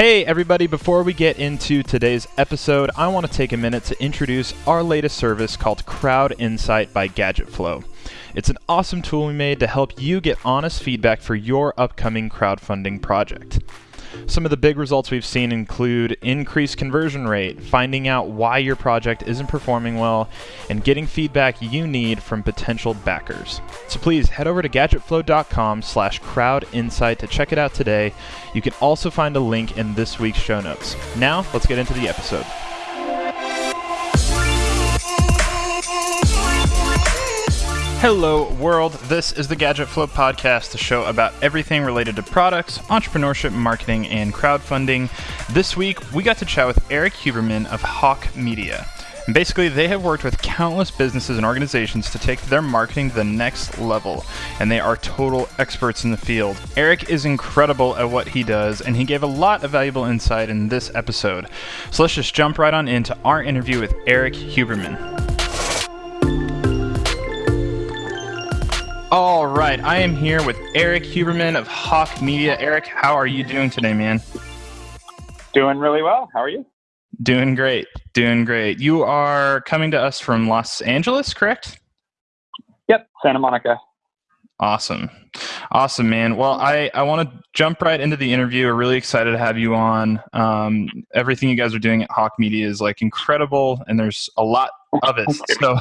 Hey, everybody, before we get into today's episode, I want to take a minute to introduce our latest service called Crowd Insight by GadgetFlow. It's an awesome tool we made to help you get honest feedback for your upcoming crowdfunding project. Some of the big results we've seen include increased conversion rate, finding out why your project isn't performing well, and getting feedback you need from potential backers. So please head over to gadgetflow.com slash crowdinsight to check it out today. You can also find a link in this week's show notes. Now, let's get into the episode. Hello, world. This is the Gadget Flow podcast, the show about everything related to products, entrepreneurship, marketing, and crowdfunding. This week, we got to chat with Erik Huberman of Hawke Media. And basically, they have worked with countless businesses and organizations to take their marketing to the next level, and they are total experts in the field. Erik is incredible at what he does, and he gave a lot of valuable insight in this episode. So let's just jump right on into our interview with Erik Huberman. All right, I am here with Erik Huberman of Hawke Media. Erik, how are you doing today, man? Doing really well. How are you? Doing great. Doing great. You are coming to us from Los Angeles, correct? Yep, Santa Monica. Awesome. Awesome, man. Well, I, I want to jump right into the interview. We're really excited to have you on. Um, everything you guys are doing at Hawke Media is like incredible, and there's a lot of it. So,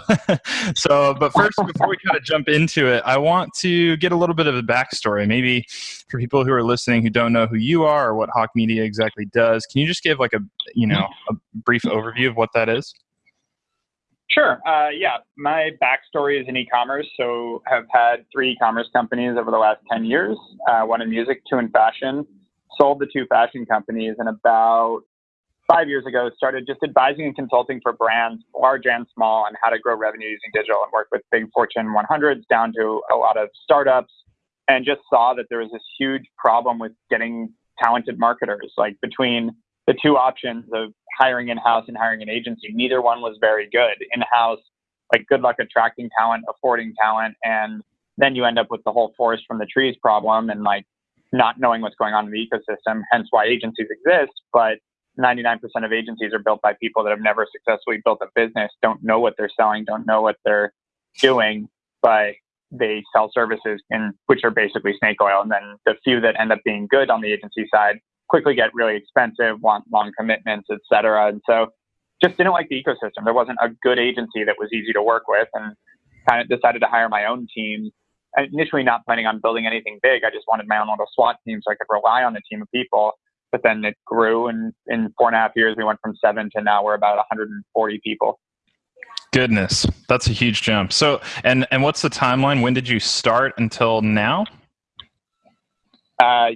so, but first, before we kind of jump into it, I want to get a little bit of a backstory. Maybe for people who are listening who don't know who you are or what Hawke Media exactly does, can you just give like a you know a brief overview of what that is? Sure. Uh, yeah, my backstory is in e-commerce. So, have had three e-commerce companies over the last ten years. Uh, one in music, two in fashion. Sold the two fashion companies, and about five years ago, started just advising and consulting for brands, large and small, on how to grow revenue using digital and work with big Fortune 100s down to a lot of startups. And just saw that there was this huge problem with getting talented marketers. Like between the two options of hiring in house and hiring an agency, neither one was very good. In house, like good luck attracting talent, affording talent, and then you end up with the whole forest from the trees problem and like not knowing what's going on in the ecosystem, hence why agencies exist. But 99% of agencies are built by people that have never successfully built a business, don't know what they're selling, don't know what they're doing, but they sell services in which are basically snake oil. And then the few that end up being good on the agency side quickly get really expensive, want long commitments, et cetera. And so just didn't like the ecosystem. There wasn't a good agency that was easy to work with and kind of decided to hire my own team. Initially not planning on building anything big. I just wanted my own little SWAT team so I could rely on the team of people but then it grew and in four and a half years. We went from seven to now we're about 140 people. Goodness that's a huge jump. So and and what's the timeline? When did you start until now? Uh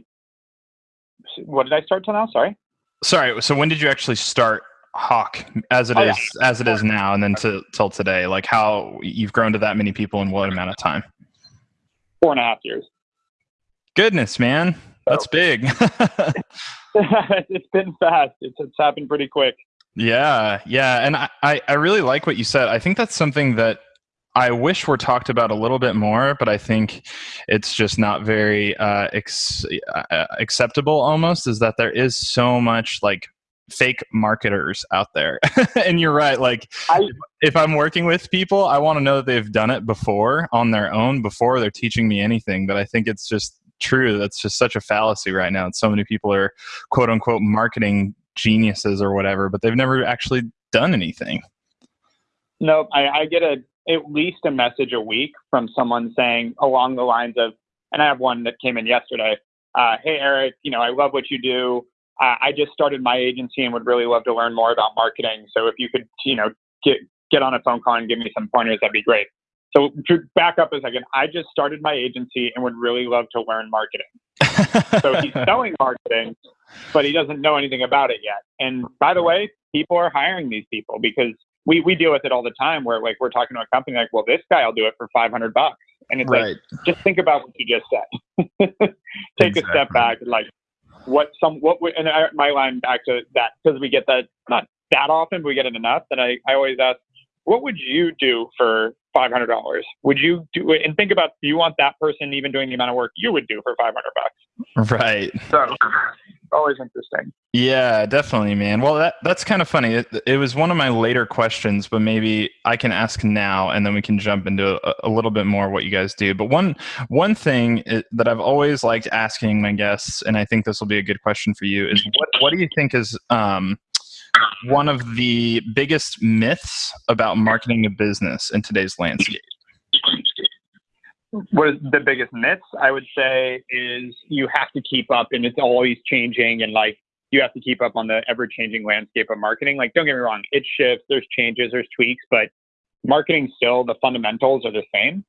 what did i start till now? Sorry? Sorry so when did you actually start hawke as it oh, is yeah. as it is now and then to till today? Like how you've grown to that many people in what amount of time? Four and a half years. Goodness man that's big it's been fast. It's, it's happened pretty quick. Yeah, yeah, and I, I really like what you said. I think that's something that I wish were talked about a little bit more, but I think it's just not very uh, ex- uh, acceptable. Almost is that there is so much like fake marketers out there, and you're right. Like I, if I'm working with people, I want to know that they've done it before on their own before they're teaching me anything. But I think it's just true. That's just such a fallacy right now. And So many people are quote unquote marketing geniuses or whatever, but they've never actually done anything. No, I, I get a at least a message a week from someone saying along the lines of, and I have one that came in yesterday. Uh, hey Erik, you know I love what you do. Uh, I just started my agency and would really love to learn more about marketing. So if you could, you know, get get on a phone call and give me some pointers, that'd be great. So to back up a second, I just started my agency and would really love to learn marketing. so he's selling marketing, but he doesn't know anything about it yet. And by the way, people are hiring these people because we, we deal with it all the time where like we're talking to a company like, well, this guy will do it for 500 bucks. And it's right. like, just think about what you just said. Take exactly. a step back and like what some, what, we, and I, my line back to that, because we get that, not that often, but we get it enough that I, I always ask, what would you do for five hundred dollars? Would you do it? And think about, do you want that person even doing the amount of work you would do for five hundred bucks? Right. So always interesting. Yeah, definitely, man. Well, that that's kind of funny. It, it, was one of my later questions, but maybe I can ask now, and then we can jump into a, a little bit more what you guys do. But one one thing that I've always liked asking my guests, and I think this will be a good question for you, is what what do you think is um, one of the biggest myths about marketing a business in today's landscape? what is the biggest myths I would say is you have to keep up and it's always changing and like you have to keep up on the ever changing landscape of marketing. Like don't get me wrong, it shifts, there's changes, there's tweaks, but marketing still the fundamentals are the same.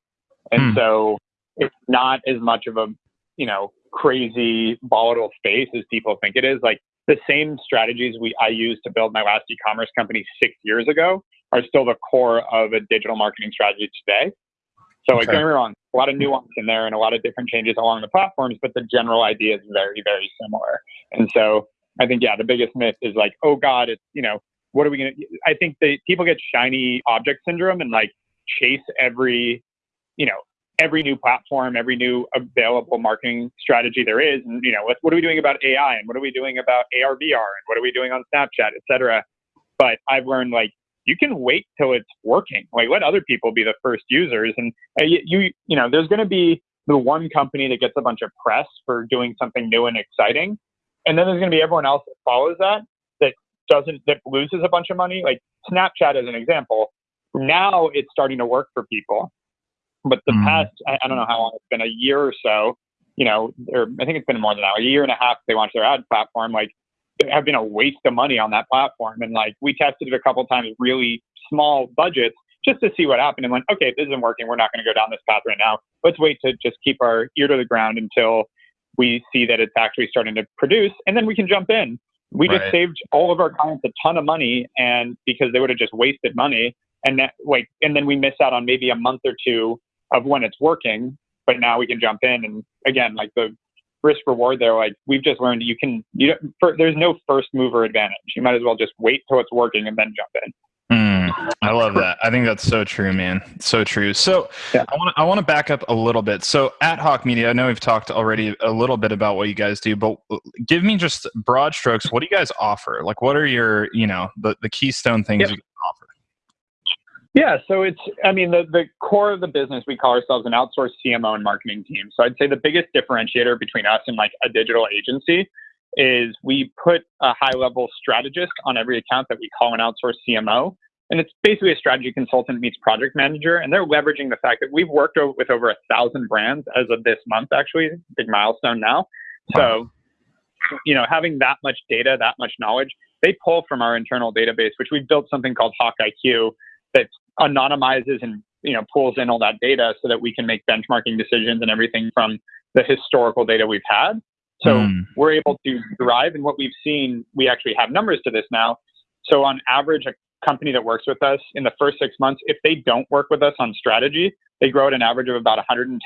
And hmm. so it's not as much of a, you know, crazy volatile space as people think it is. Like the same strategies we I used to build my last e-commerce company 6 years ago are still the core of a digital marketing strategy today. So okay. like, don't get me wrong, a lot of nuance in there and a lot of different changes along the platforms, but the general idea is very, very similar. And so I think, yeah, the biggest myth is like, oh God, it's, you know, what are we going to, I think that people get shiny object syndrome and like chase every, you know, every new platform, every new available marketing strategy there is. And, you know, what, what are we doing about AI and what are we doing about AR, VR and what are we doing on Snapchat, et cetera. But I've learned like you can wait till it's working. Like let other people be the first users. And uh, you, you, you know, there's going to be the one company that gets a bunch of press for doing something new and exciting. And then there's going to be everyone else that follows that, that doesn't, that loses a bunch of money. Like Snapchat as an example. Now it's starting to work for people. But the mm. past, I, I don't know how long it's been, a year or so, you know, or I think it's been more than that, a year and a half, they launched their ad platform. Like have been a waste of money on that platform. And like we tested it a couple times, really small budgets, just to see what happened. And went, okay, this isn't working. We're not going to go down this path right now. Let's wait to just keep our ear to the ground until we see that it's actually starting to produce, and then we can jump in. We right. just saved all of our clients a ton of money, and because they would have just wasted money, and that, like, and then we miss out on maybe a month or two of when it's working. But now we can jump in, and again, like the risk reward there. Like we've just learned, you can you for, there's no first mover advantage. You might as well just wait till it's working and then jump in. Mm, I love that. I think that's so true, man. So true. So yeah. I want to I want to back up a little bit. So at Hawke Media, I know we've talked already a little bit about what you guys do, but give me just broad strokes. What do you guys offer? Like, what are your you know the the keystone things yep. you? Yeah, so it's, I mean, the, the core of the business, we call ourselves an outsourced CMO and marketing team. So I'd say the biggest differentiator between us and like a digital agency is we put a high level strategist on every account that we call an outsourced CMO. And it's basically a strategy consultant meets project manager. And they're leveraging the fact that we've worked with over a thousand brands as of this month, actually, big milestone now. So, you know, having that much data, that much knowledge, they pull from our internal database, which we've built something called Hawke IQ that anonymizes and you know pulls in all that data so that we can make benchmarking decisions and everything from the historical data we've had. So mm. we're able to derive, and what we've seen, we actually have numbers to this now. So on average, a company that works with us in the first six months, if they don't work with us on strategy, they grow at an average of about 110% in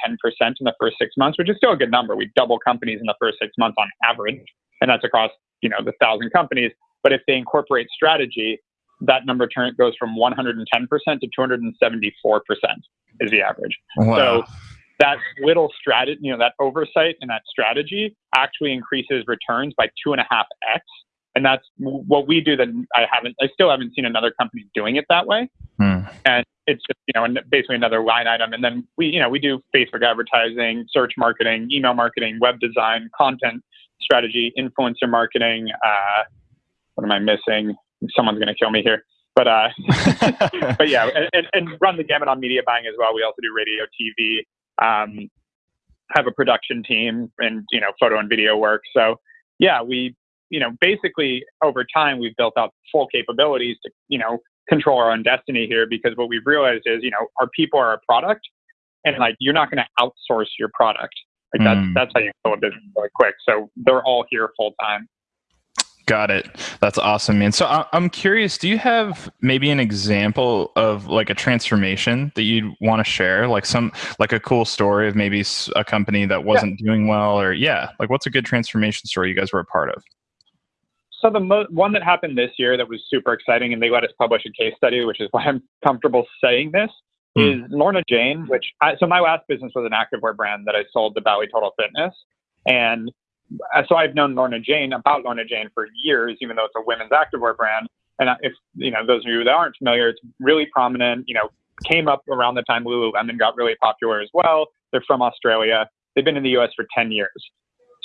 the first six months, which is still a good number. We double companies in the first six months on average, and that's across you know the thousand companies. But if they incorporate strategy, that number turn goes from 110% to 274% is the average. Wow. So that little strategy, you know, that oversight and that strategy actually increases returns by two and a half X. And that's what we do that I haven't, I still haven't seen another company doing it that way. Hmm. And it's just, you know, basically another line item. And then we, you know, we do Facebook advertising, search marketing, email marketing, web design, content strategy, influencer marketing. Uh, what am I missing? Someone's going to kill me here. But uh, but yeah, and, and, run the gamut on media buying as well. We also do radio, TV, um, have a production team, and you know, photo and video work. So yeah, we you know basically over time we've built out full capabilities to you know control our own destiny here because what we've realized is you know our people are a product, and like you're not going to outsource your product. Like that's mm. that's how you build a business really quick. So they're all here full time. Got it. That's awesome, man. So I'm curious, do you have maybe an example of like a transformation that you'd want to share? Like some, like a cool story of maybe a company that wasn't yeah. doing well or yeah, like what's a good transformation story you guys were a part of? So the mo- one that happened this year that was super exciting, and they let us publish a case study, which is why I'm comfortable saying this, mm. is Lorna Jane. Which I, so my last business was an activewear brand that I sold to Bally Total Fitness, and so I've known Lorna Jane about Lorna Jane for years, even though it's a women's activewear brand. And if you know those of you that aren't familiar, it's really prominent. You know, came up around the time Lululemon got really popular as well. They're from Australia. They've been in the U.S. for 10 years.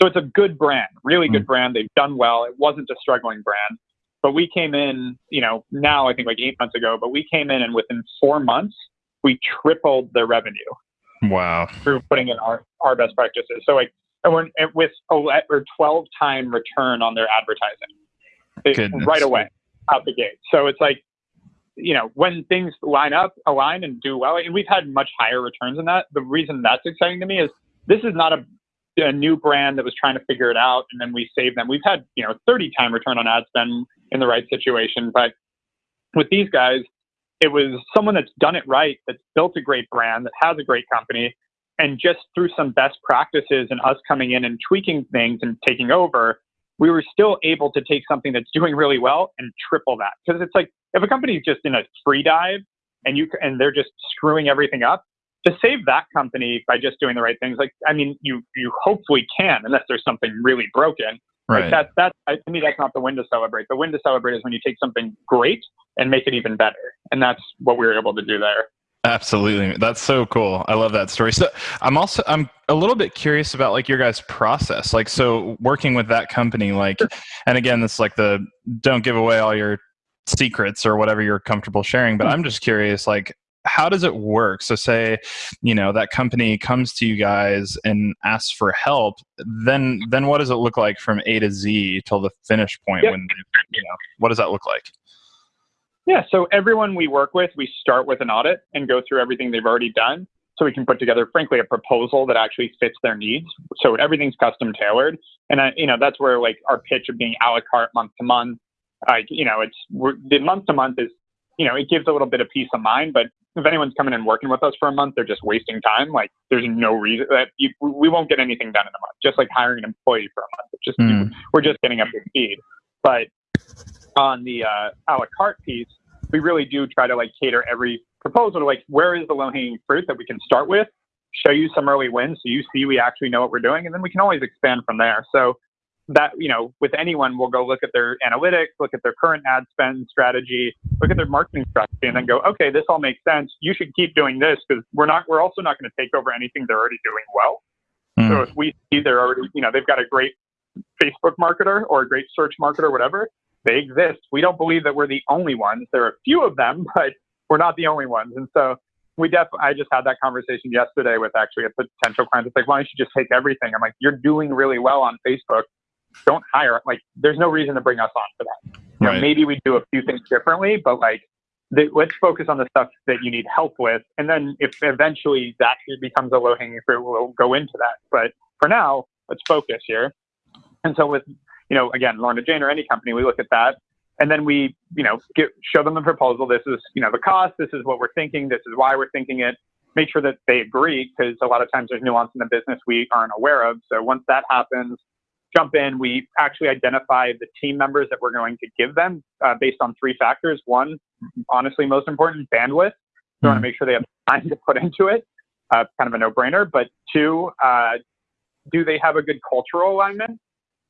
So it's a good brand, really good mm. brand. They've done well. It wasn't a struggling brand. But we came in, you know, now I think like eight months ago, but we came in and within four months, we tripled their revenue. Wow. Through putting in our, our best practices. So like, and we're with a or 12 time return on their advertising right away out the gate. So it's like, you know, when things line up, align and do well, and we've had much higher returns than that. The reason that's exciting to me is this is not a a new brand that was trying to figure it out and then we saved them. We've had, you know, 30 time return on ad spend in the right situation. But with these guys, it was someone that's done it right, that's built a great brand, that has a great company. And just through some best practices and us coming in and tweaking things and taking over, we were still able to take something that's doing really well and triple that. Because it's like if a company is just in a free dive and you and they're just screwing everything up, to save that company by just doing the right things, like I mean, you you hopefully can, unless there's something really broken. Right. Like that that to me that's not the win to celebrate. The win to celebrate is when you take something great and make it even better, and that's what we were able to do there. Absolutely. That's so cool. I love that story. So I'm also I'm a little bit curious about like your guys' process. Like so working with that company, like and again, this like the don't give away all your secrets or whatever you're comfortable sharing, but hmm. I'm just curious, like how does it work? So say, you know, that company comes to you guys and asks for help, then then what does it look like from A to Z till the finish point yep. when you know, what does that look like? Yeah, so everyone we work with, we start with an audit and go through everything they've already done so we can put together frankly a proposal that actually fits their needs so everything's custom tailored and I, you know that's where like our pitch of being a la carte month to month like you know it's the month to month is you know it gives a little bit of peace of mind but if anyone's coming and working with us for a month, they're just wasting time. Like there's no reason that you, we won't get anything done in a month. Just like hiring an employee for a month, it's just mm. we're just getting up to speed. But on the uh, a la carte piece, we really do try to like cater every proposal to like where is the low hanging fruit that we can start with, show you some early wins so you see we actually know what we're doing, and then we can always expand from there. So that you know with anyone we'll go look at their analytics look at their current ad spend strategy look at their marketing strategy and then go okay this all makes sense you should keep doing this because we're not we're also not going to take over anything they're already doing well mm. so if we see they're already you know they've got a great facebook marketer or a great search marketer whatever they exist we don't believe that we're the only ones there are a few of them but we're not the only ones and so we definitely i just had that conversation yesterday with actually a potential client it's like why don't you just take everything i'm like you're doing really well on facebook don't hire. Like, there's no reason to bring us on for that. You right. know, maybe we do a few things differently, but like, the, let's focus on the stuff that you need help with, and then if eventually that becomes a low hanging fruit, we'll go into that. But for now, let's focus here. And so with you know, again, Lorna Jane or any company, we look at that, and then we you know get, show them the proposal. This is you know the cost. This is what we're thinking. This is why we're thinking it. Make sure that they agree because a lot of times there's nuance in the business we aren't aware of. So once that happens, jump in, we actually identify the team members that we're going to give them uh, based on three factors. One, honestly, most important, bandwidth. Mm. want to make sure they have time to put into it. Uh, kind of a no-brainer. But two, uh, do they have a good cultural alignment?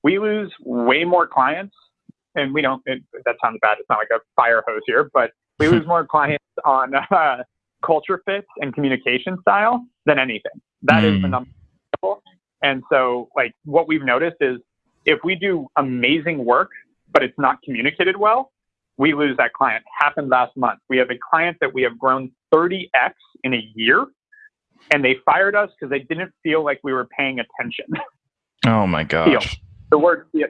We lose way more clients, and we don't. It, that sounds bad. It's not like a fire hose here, but we lose more clients on uh, culture fit and communication style than anything. That mm. is the hmm. number. And so, like, what we've noticed is if we do amazing work, but it's not communicated well, we lose that client. Happened last month. We have a client that we have grown 30x in a year, and they fired us because they didn't feel like we were paying attention. Oh my gosh. The word, yeah,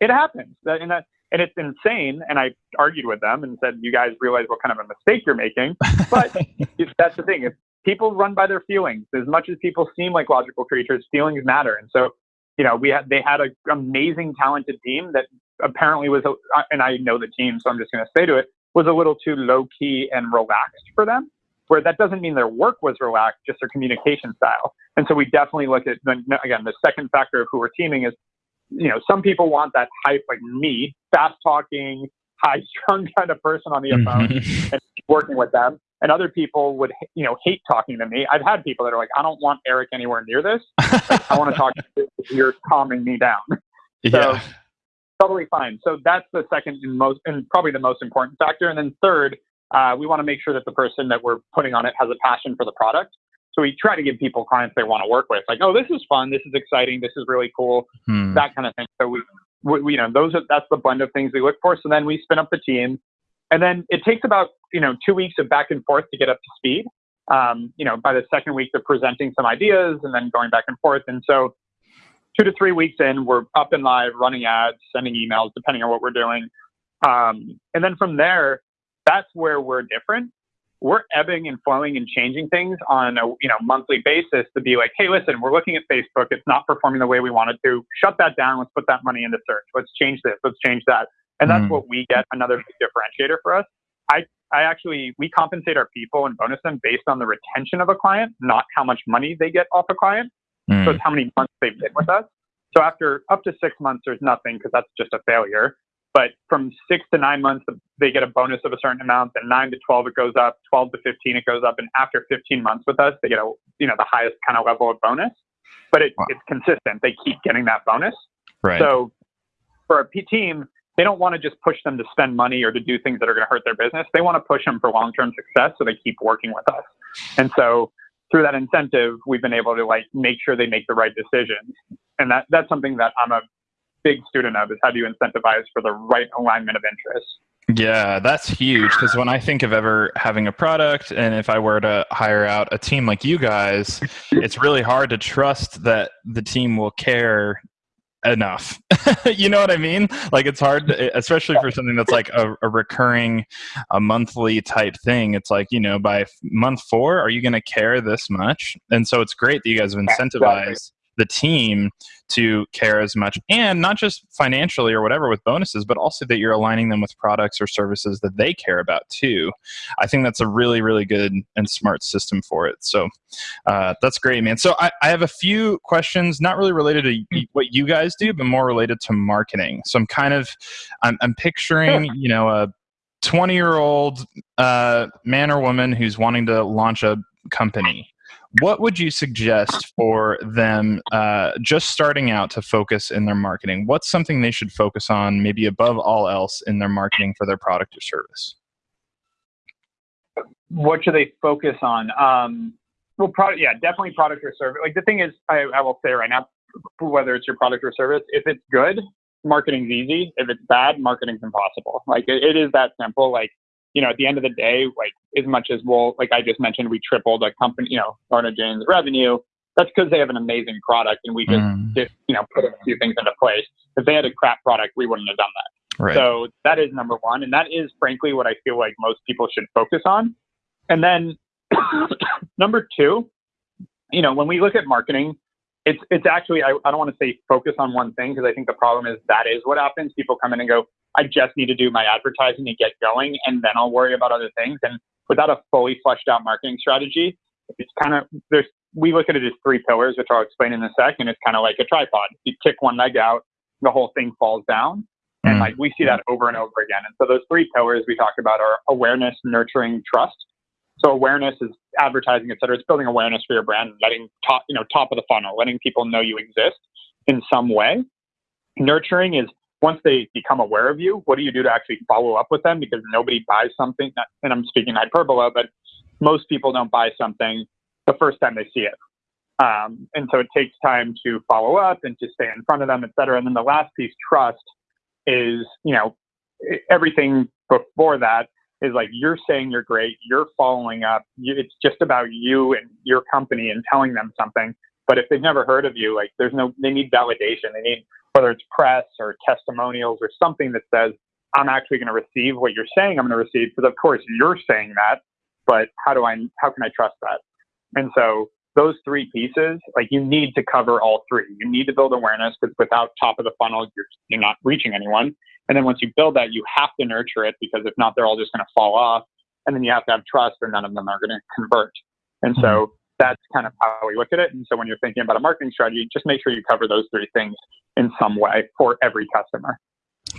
it happens. And, that, and it's insane. And I argued with them and said, you guys realize what kind of a mistake you're making. But that's the thing. If people run by their feelings. As much as people seem like logical creatures, feelings matter. And so, you know, we had they had an amazing, talented team that apparently was, a, and I know the team, so I'm just going to say to it, was a little too low key and relaxed for them. Where that doesn't mean their work was relaxed, just their communication style. And so we definitely look at again the second factor of who we're teaming is you know, some people want that hype like me, fast talking, high strung kind of person on the phone mm-hmm. and working with them. And other people would, you know, hate talking to me. I've had people that are like, I don't want Erik anywhere near this. Like, I want to talk to you. You're calming me down. So yeah. totally fine. So that's the second and most, and probably the most important factor. And then third, uh, we want to make sure that the person that we're putting on it has a passion for the product. So we try to give people clients they want to work with, like, oh, this is fun, this is exciting, this is really cool, hmm. that kind of thing. So we, we, you know, those are that's the blend of things we look for. So then we spin up the team, and then it takes about you know two weeks of back and forth to get up to speed. Um, you know, by the second week, they're presenting some ideas and then going back and forth. And so two to three weeks in, we're up and live, running ads, sending emails, depending on what we're doing. Um, and then from there, that's where we're different. We're ebbing and flowing and changing things on a you know monthly basis to be like, hey, listen, we're looking at Facebook. It's not performing the way we wanted to. Shut that down. Let's put that money into search. Let's change this. Let's change that. And that's mm. what we get another big differentiator for us. I I actually we compensate our people and bonus them based on the retention of a client, not how much money they get off a client. Mm. So it's how many months they've been with us. So after up to six months, there's nothing because that's just a failure. But from six to nine months, they get a bonus of a certain amount. Then nine to 12, it goes up. 12 to 15, it goes up. And after 15 months with us, they get a, you know, the highest kind of level of bonus. But it, wow. it's consistent. They keep getting that bonus. Right. So for a team, they don't want to just push them to spend money or to do things that are going to hurt their business. They want to push them for long-term success, so they keep working with us. And so through that incentive, we've been able to like make sure they make the right decisions. And that that's something that I'm a big student of is how do you incentivize for the right alignment of interests. Yeah, that's huge because when I think of ever having a product and if I were to hire out a team like you guys, it's really hard to trust that the team will care enough. you know what I mean? Like it's hard, especially for something that's like a, a, recurring, a monthly type thing. It's like, you know, by month four, are you going to care this much? And so it's great that you guys have incentivized the team to care as much and not just financially or whatever with bonuses but also that you're aligning them with products or services that they care about too. I think that's a really really good and smart system for it. So uh, that's great man. So I, I have a few questions not really related to what you guys do but more related to marketing. So i'm kind of i'm, I'm picturing you know a 20 year old uh, man or woman who's wanting to launch a company what would you suggest for them uh, just starting out to focus in their marketing? What's something they should focus on, maybe above all else, in their marketing for their product or service? What should they focus on? Um, well, product, yeah, definitely product or service. Like the thing is, I, I will say right now, whether it's your product or service, if it's good, marketing's easy. If it's bad, marketing's impossible. Like it, it is that simple. Like you know, at the end of the day, like as much as we'll, like I just mentioned, we tripled a company, you know, Lorna Jane's revenue. That's because they have an amazing product and we just, mm. just, you know, put a few things into place. If they had a crap product, we wouldn't have done that. Right. So that is number one. And that is frankly what I feel like most people should focus on. And then number two, you know, when we look at marketing, it's it's actually I, I don't want to say focus on one thing because I think the problem is that is what happens. People come in and go, I just need to do my advertising and get going, and then I'll worry about other things. And without a fully fleshed out marketing strategy, it's kind of there's we look at it as three pillars, which I'll explain in a second. It's kind of like a tripod. You kick one leg out, the whole thing falls down. And mm. like we see that over and over again. And so those three pillars we talked about are awareness, nurturing, trust. So awareness is advertising, et cetera. It's building awareness for your brand, letting top, you know, top of the funnel, letting people know you exist in some way. Nurturing is once they become aware of you, what do you do to actually follow up with them? Because nobody buys something, and I'm speaking hyperbola, but most people don't buy something the first time they see it. Um, and so it takes time to follow up and to stay in front of them, et cetera. And then the last piece, trust, is, you know, everything before that is like you're saying you're great, you're following up. It's just about you and your company and telling them something. But if they've never heard of you, like there's no, they need validation. They need whether it's press or testimonials or something that says, I'm actually going to receive what you're saying I'm going to receive. Because of course you're saying that, but how do I, how can I trust that? And so those three pieces, like you need to cover all three. You need to build awareness because without top of the funnel, you're, you're not reaching anyone. And then once you build that, you have to nurture it because if not, they're all just going to fall off. And then you have to have trust or none of them are going to convert. And so mm-hmm. that's kind of how we look at it. And so when you're thinking about a marketing strategy, just make sure you cover those three things in some way for every customer.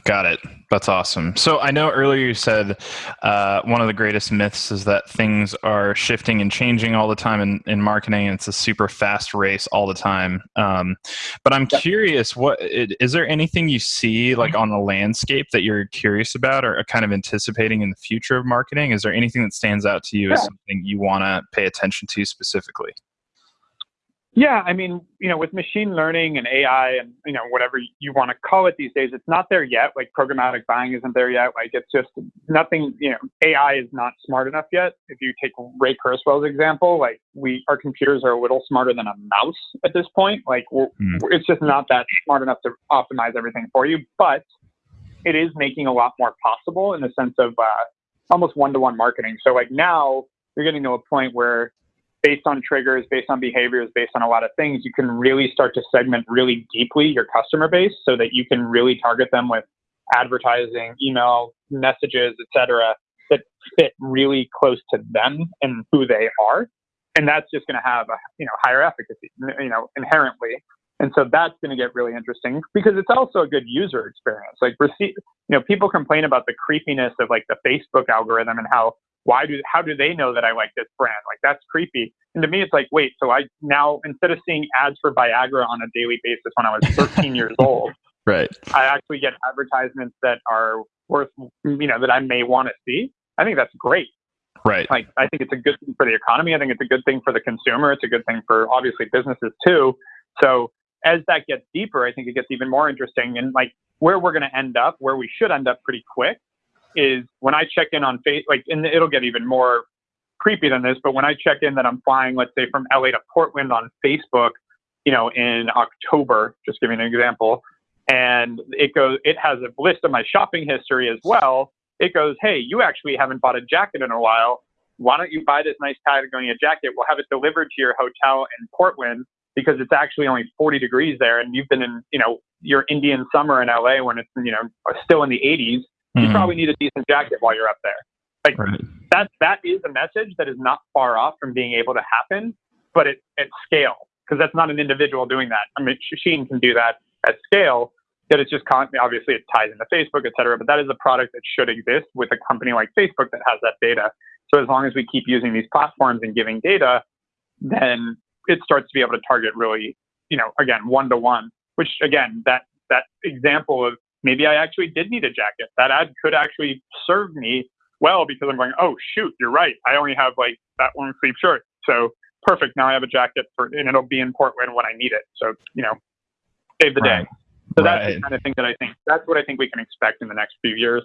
Got it. That's awesome. So I know earlier you said uh, one of the greatest myths is that things are shifting and changing all the time in, in marketing, and it's a super fast race all the time. Um, but I'm curious, what is there anything you see like on the landscape that you're curious about or kind of anticipating in the future of marketing? Is there anything that stands out to you yeah. as something you want to pay attention to specifically? Yeah, I mean, you know, with machine learning and AI and you know whatever you want to call it these days, it's not there yet. Like programmatic buying isn't there yet. Like it's just nothing. You know, AI is not smart enough yet. If you take Ray Kurzweil's example, like we, our computers are a little smarter than a mouse at this point. Like mm. it's just not that smart enough to optimize everything for you. But it is making a lot more possible in the sense of uh, almost one-to-one marketing. So like now you're getting to a point where based on triggers, based on behaviors, based on a lot of things, you can really start to segment really deeply your customer base so that you can really target them with advertising, email, messages, etc., that fit really close to them and who they are. And that's just going to have a you know higher efficacy, you know, inherently. And so that's going to get really interesting because it's also a good user experience. Like receive, you know, people complain about the creepiness of like the Facebook algorithm and how why do how do they know that I like this brand? Like that's creepy. And to me, it's like, wait, so I now instead of seeing ads for Viagra on a daily basis when I was 13 years old, right? I actually get advertisements that are worth, you know, that I may want to see. I think that's great. Right. Like I think it's a good thing for the economy. I think it's a good thing for the consumer. It's a good thing for obviously businesses too. So as that gets deeper, I think it gets even more interesting. And like where we're going to end up, where we should end up pretty quick, is when I check in on face, like, and it'll get even more creepy than this, but when I check in that I'm flying, let's say from LA to Portland on Facebook, you know, in October, just giving an example, and it goes, it has a list of my shopping history as well. It goes, hey, you actually haven't bought a jacket in a while. Why don't you buy this nice Patagonia jacket? We'll have it delivered to your hotel in Portland because it's actually only 40 degrees there, and you've been in, you know, your Indian summer in LA when it's, you know, still in the 80s you mm-hmm. probably need a decent jacket while you're up there. Like right. that that is a message that is not far off from being able to happen, but it, at scale because that's not an individual doing that. I mean, Sheen can do that at scale. That it's just con- obviously it ties into Facebook, et cetera. But that is a product that should exist with a company like Facebook that has that data. So as long as we keep using these platforms and giving data, then it starts to be able to target really, you know, again one to one. Which again, that that example of maybe I actually did need a jacket. That ad could actually serve me well because I'm going, oh shoot, you're right. I only have like that one sleeve shirt. So perfect. Now I have a jacket for, and it'll be in Portland when I need it. So, you know, save the right. day. So right. that's the kind of thing that I think, that's what I think we can expect in the next few years.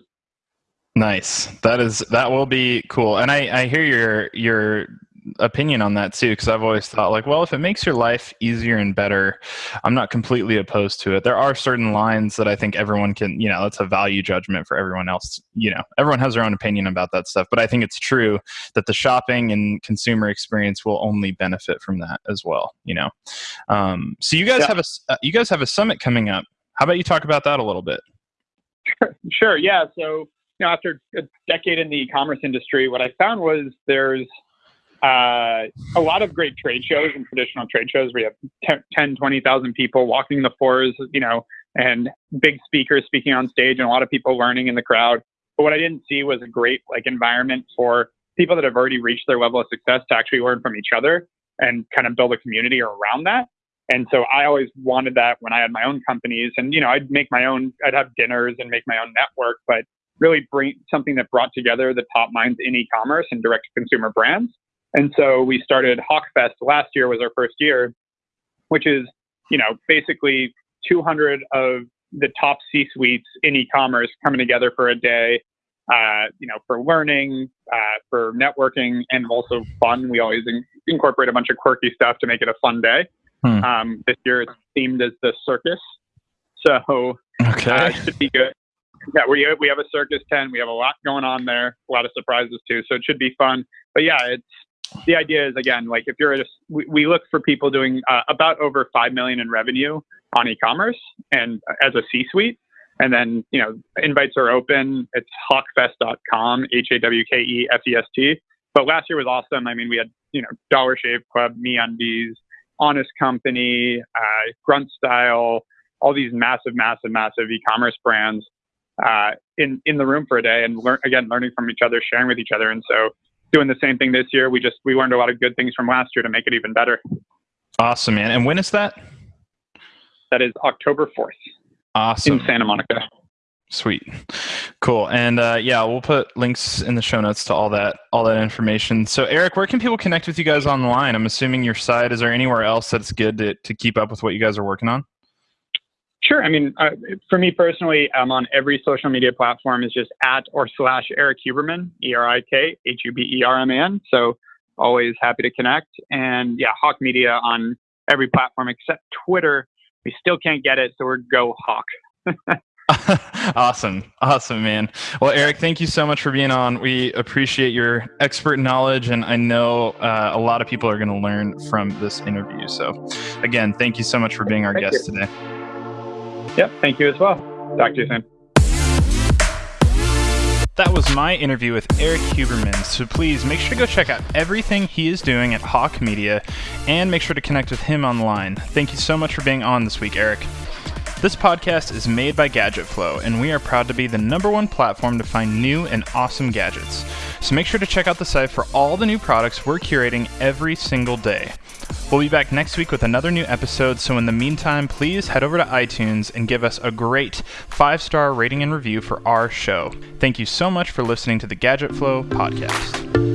Nice. That is, that will be cool. And I, I hear your, your opinion on that too because I've always thought like, well, if it makes your life easier and better, I'm not completely opposed to it. There are certain lines that I think everyone can, you know, that's a value judgment for everyone else. You know, everyone has their own opinion about that stuff, but I think it's true that the shopping and consumer experience will only benefit from that as well. You know, um, so you guys yeah. have a uh, you guys have a summit coming up. How about you talk about that a little bit? Sure. sure. Yeah. So you know, after a decade in the e-commerce industry, what I found was there's uh, a lot of great trade shows and traditional trade shows where you have 10, 20,000 people walking the floors, you know, and big speakers speaking on stage and a lot of people learning in the crowd. But what I didn't see was a great like environment for people that have already reached their level of success to actually learn from each other and kind of build a community around that. And so I always wanted that when I had my own companies and, you know, I'd make my own, I'd have dinners and make my own network, but really bring something that brought together the top minds in e-commerce and direct to consumer brands and so we started Hawkefest last year was our first year, which is, you know, basically 200 of the top C-suites in e-commerce coming together for a day, uh, you know, for learning, uh, for networking, and also fun. We always in- incorporate a bunch of quirky stuff to make it a fun day. Hmm. Um, this year it's themed as the circus, so okay, uh, it should be good. Yeah, we we have a circus tent. We have a lot going on there, a lot of surprises too. So it should be fun. But yeah, it's the idea is again like if you're at a, we, we look for people doing uh, about over 5 million in revenue on e-commerce and uh, as a c-suite. And then you know invites are open. It's hawkefest.com h-a-w-k-e-f-e-s-t but last year was awesome. I mean we had you know dollar shave club MeUndies honest company uh, grunt style all these massive, massive, massive e-commerce brands uh, in in the room for a day and learn again, learning from each other, sharing with each other. And so, doing the same thing this year. We just we learned a lot of good things from last year to make it even better. Awesome, man. And when is that? That is October fourth. Awesome. In Santa Monica. Sweet, cool, and uh, yeah, we'll put links in the show notes to all that all that information. So, Erik, where can people connect with you guys online? I'm assuming your site. Is there anywhere else that's good to to keep up with what you guys are working on? Sure. I mean, uh, for me personally, I'm on every social media platform. Is just at or slash Erik Huberman, E R I K H U B E R M A N. So always happy to connect. And yeah, Hawke Media on every platform except Twitter. We still can't get it, so we're Go Hawk. awesome. Awesome, man. Well, Erik, thank you so much for being on. We appreciate your expert knowledge, and I know uh, a lot of people are going to learn from this interview. So, again, thank you so much for being our thank guest you. today. Yep, thank you as well. Talk to you soon. That was my interview with Erik Huberman. So please make sure to go check out everything he is doing at Hawke Media and make sure to connect with him online. Thank you so much for being on this week, Erik. This podcast is made by Gadget Flow, and we are proud to be the number one platform to find new and awesome gadgets. So make sure to check out the site for all the new products we're curating every single day. We'll be back next week with another new episode, so in the meantime, please head over to iTunes and give us a great five star rating and review for our show. Thank you so much for listening to the Gadget Flow podcast.